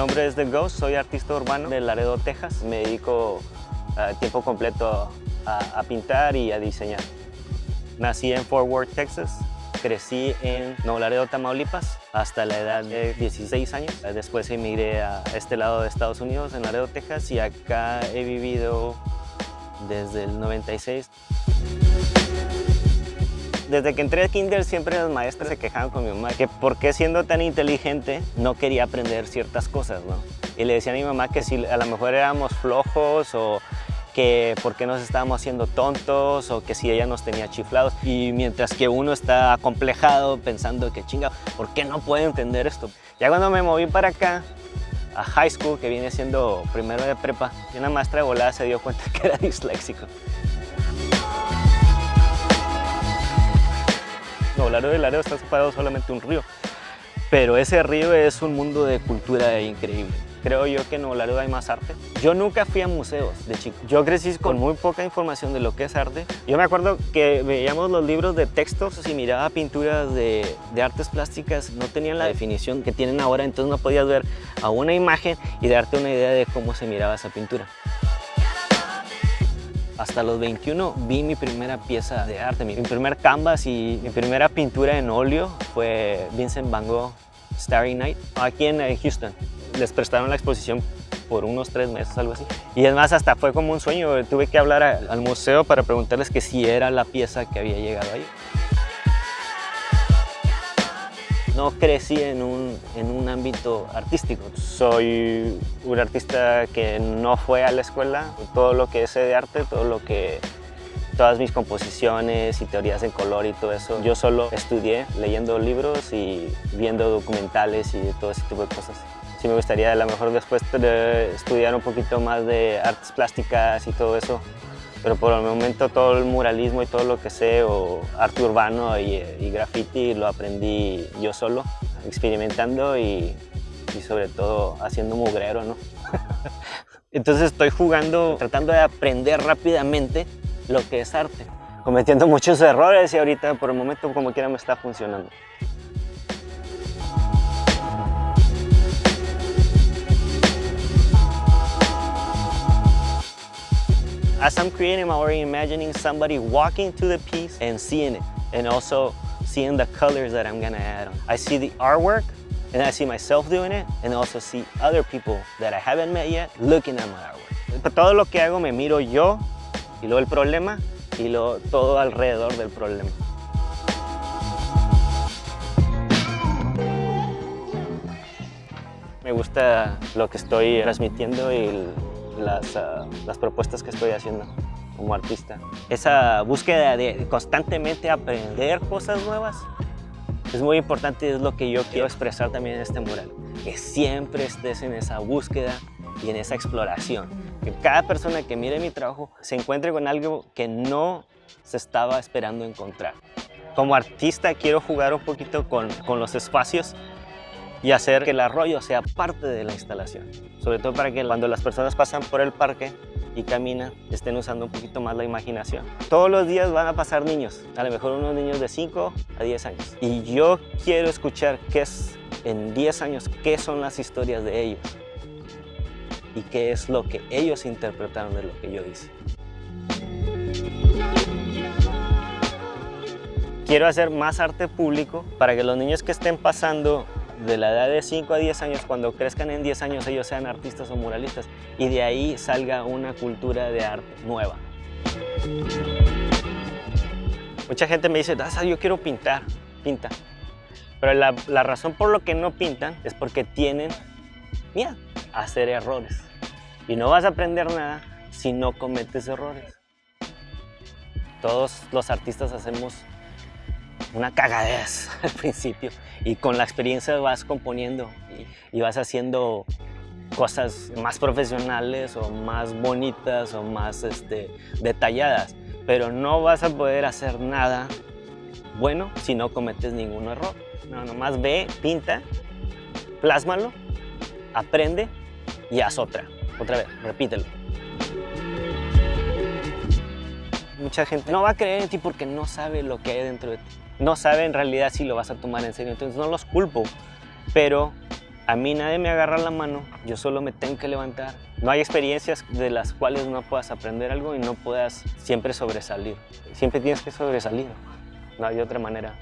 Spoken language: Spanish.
nombre es The Ghost, soy artista urbano de Laredo, Texas. Me dedico a tiempo completo a, a pintar y a diseñar. Nací en Fort Worth, Texas. Crecí en Nuevo Laredo, Tamaulipas, hasta la edad de 16 años. Después emigré a este lado de Estados Unidos, en Laredo, Texas, y acá he vivido desde el 96. Desde que entré a kinder siempre las maestras se quejaban con mi mamá que por qué siendo tan inteligente no quería aprender ciertas cosas, ¿no? Y le decía a mi mamá que si a lo mejor éramos flojos o que por qué nos estábamos haciendo tontos o que si ella nos tenía chiflados. Y mientras que uno está acomplejado pensando que chinga, ¿por qué no puede entender esto? Ya cuando me moví para acá, a high school, que viene siendo primero de prepa, una maestra de volada se dio cuenta que era disléxico. No, Laredo de Laredo está separado solamente un río, pero ese río es un mundo de cultura increíble. Creo yo que en Laredo hay más arte. Yo nunca fui a museos de chico. Yo crecí con muy poca información de lo que es arte. Yo me acuerdo que veíamos los libros de textos y miraba pinturas de, de artes plásticas. No tenían la definición que tienen ahora, entonces no podías ver a una imagen y darte una idea de cómo se miraba esa pintura. Hasta los 21 vi mi primera pieza de arte, mi primer canvas y mi primera pintura en óleo fue Vincent Van Gogh Starry Night aquí en Houston. Les prestaron la exposición por unos tres meses, algo así. Y es más, hasta fue como un sueño. Tuve que hablar al museo para preguntarles que si era la pieza que había llegado ahí. No crecí en un, en un ámbito artístico. Soy un artista que no fue a la escuela. Todo lo que sé de arte, todo lo que todas mis composiciones y teorías en color y todo eso. Yo solo estudié leyendo libros y viendo documentales y todo ese tipo de cosas. Sí me gustaría a lo mejor después de estudiar un poquito más de artes plásticas y todo eso, pero por el momento todo el muralismo y todo lo que sé, o arte urbano y, y graffiti, lo aprendí yo solo, experimentando y, y sobre todo haciendo mugrero, ¿no? Entonces estoy jugando, tratando de aprender rápidamente lo que es arte, cometiendo muchos errores y ahorita por el momento como quiera me está funcionando. As I'm creating, I'm already imagining somebody walking to the piece and seeing it, and also seeing the colors that I'm gonna add on. I see the artwork, and I see myself doing it, and also see other people that I haven't met yet looking at my artwork. Todo lo que hago me miro yo, y luego el problema, y luego todo alrededor del problema. Me gusta lo que estoy transmitiendo y las, uh, las propuestas que estoy haciendo como artista. Esa búsqueda de constantemente aprender cosas nuevas es muy importante es lo que yo quiero expresar también en este mural. Que siempre estés en esa búsqueda y en esa exploración. Que cada persona que mire mi trabajo se encuentre con algo que no se estaba esperando encontrar. Como artista quiero jugar un poquito con, con los espacios y hacer que el arroyo sea parte de la instalación. Sobre todo para que cuando las personas pasan por el parque y caminan, estén usando un poquito más la imaginación. Todos los días van a pasar niños, a lo mejor unos niños de 5 a 10 años. Y yo quiero escuchar qué es, en 10 años, qué son las historias de ellos y qué es lo que ellos interpretaron de lo que yo hice. Quiero hacer más arte público para que los niños que estén pasando de la edad de 5 a 10 años, cuando crezcan en 10 años ellos sean artistas o muralistas y de ahí salga una cultura de arte nueva. Mucha gente me dice, Daza, yo quiero pintar, pinta. Pero la, la razón por lo que no pintan es porque tienen miedo a hacer errores. Y no vas a aprender nada si no cometes errores. Todos los artistas hacemos una cagadez al principio y con la experiencia vas componiendo y, vas haciendo cosas más profesionales o más bonitas o más este, detalladas, pero no vas a poder hacer nada bueno si no cometes ningún error. No, nomás ve, pinta, plásmalo, aprende y haz otra. Otra vez, repítelo. Mucha gente no va a creer en ti porque no sabe lo que hay dentro de ti no sabe en realidad si lo vas a tomar en serio, entonces no los culpo, pero A mí nadie me agarra la mano, yo solo me tengo que levantar. No hay experiencias de las cuales no puedas aprender algo y no puedas siempre sobresalir. Siempre tienes que sobresalir, no hay otra manera.